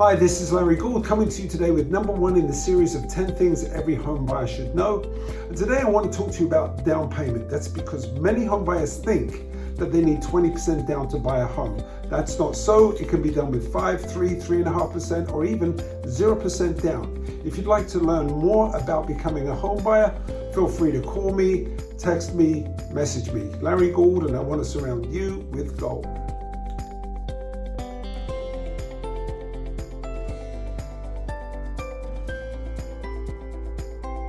Hi, this is Larry Gould coming to you today with number one in the series of 10 things every home buyer should know. And today I want to talk to you about down payment. That's because many home buyers think that they need 20% down to buy a home. That's not so. It can be done with 5, 3, 3.5%, or even 0% down. If you'd like to learn more about becoming a home buyer, feel free to call me, text me, message me. Larry Gould, and I want to surround you with gold.